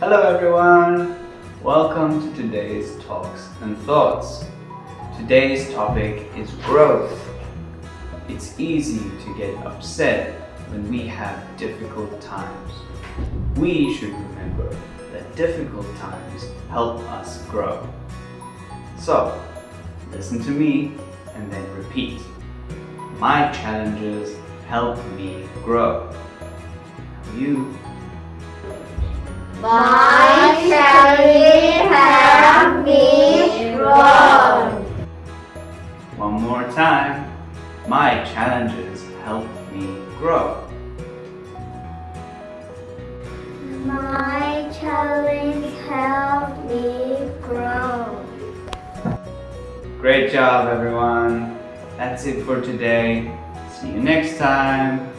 Hello everyone! Welcome to today's Talks and Thoughts. Today's topic is growth. It's easy to get upset when we have difficult times. We should remember that difficult times help us grow. So, listen to me and then repeat. My challenges help me grow. You My challenges help me grow. One more time. My challenges help me grow. My challenge help me grow. Great job, everyone. That's it for today. See you next time.